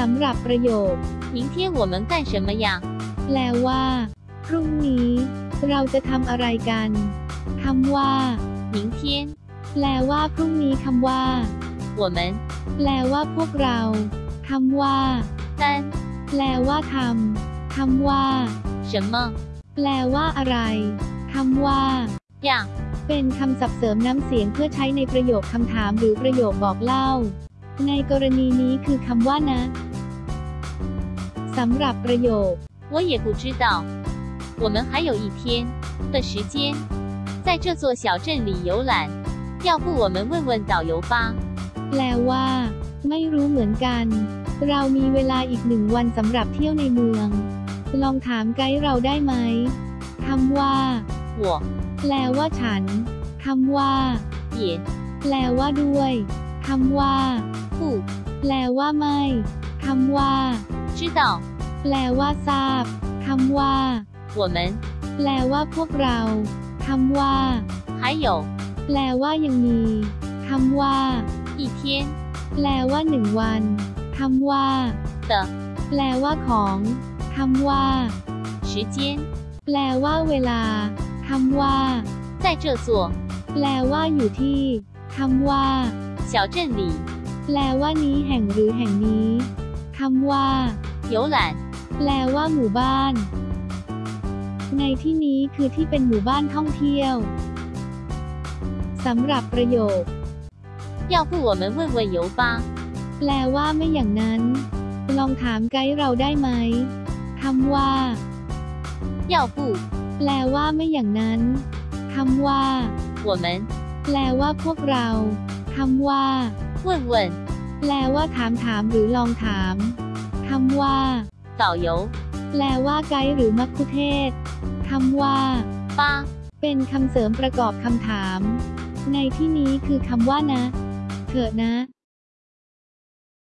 สำหรับประโยค 明天我们干什么呀？ แปลว่า พรุ่งนี้ เราจะทำอะไรกันคำว่า 明天 แปลว่า พรุ่งนี้คำว่า 我们 แปลว่าพวกเราคำว่า 干 แปลว่าทำคำว่า 什么 แปลว่าอะไรคำว่า 呀？ เป็นคำศัพท์เสริมน้ำเสียงเพื่อใช้ในประโยคคำถามหรือประโยคบอกเล่า ในกรณีนี้คือคำว่านะ สำหรับประโยค 我也不知道。我们还有一天的时间，在这座小镇里游览。要不我们问问导游吧？ แปลว่า ไม่รู้เหมือนกัน เรามีเวลาอีกหนึ่งวันสำหรับเที่ยวในเมือง ลองถามไกด์เราได้ไหมคำว่า 我 แปลว่าฉันคำว่า 也 แปลว่าด้วยคำว่า 不 แปลว่าไม่คำว่า 知道。 แปลว่าทราบคำว่า 我们 แปลว่าพวกเราคำว่า 还有 แปลว่ายังมีคำว่า 一天 แปลว่าหนึ่งวันคำว่า 的 แปลว่าของคำว่า 时间， แปลว่าเวลาคำว่า 在这座 แปลว่าอยู่ที่คำว่า 小镇里 แปลว่านี้แห่งหรือแห่งนี้คำว่า 游览。 แปลว่าหมู่บ้าน ในที่นี้คือที่เป็นหมู่บ้านท่องเที่ยวสำหรับประโยค 要不我们问问游吧？ แปลว่าไม่อย่างนั้น ลองถามไกด์เราได้ไหมคำว่า 要不 แปลว่าไม่อย่างนั้นคำว่า 我们 แปลว่าพวกเราคำว่า 问问 แปลว่าถามถามหรือลองถาม คำว่าเต่าโยแปลว่าไกด์หรือมักคุเทศคำว่าป้าเป็นคำเสริมประกอบคำถาม ในที่นี้คือคำว่านะ เถอะนะ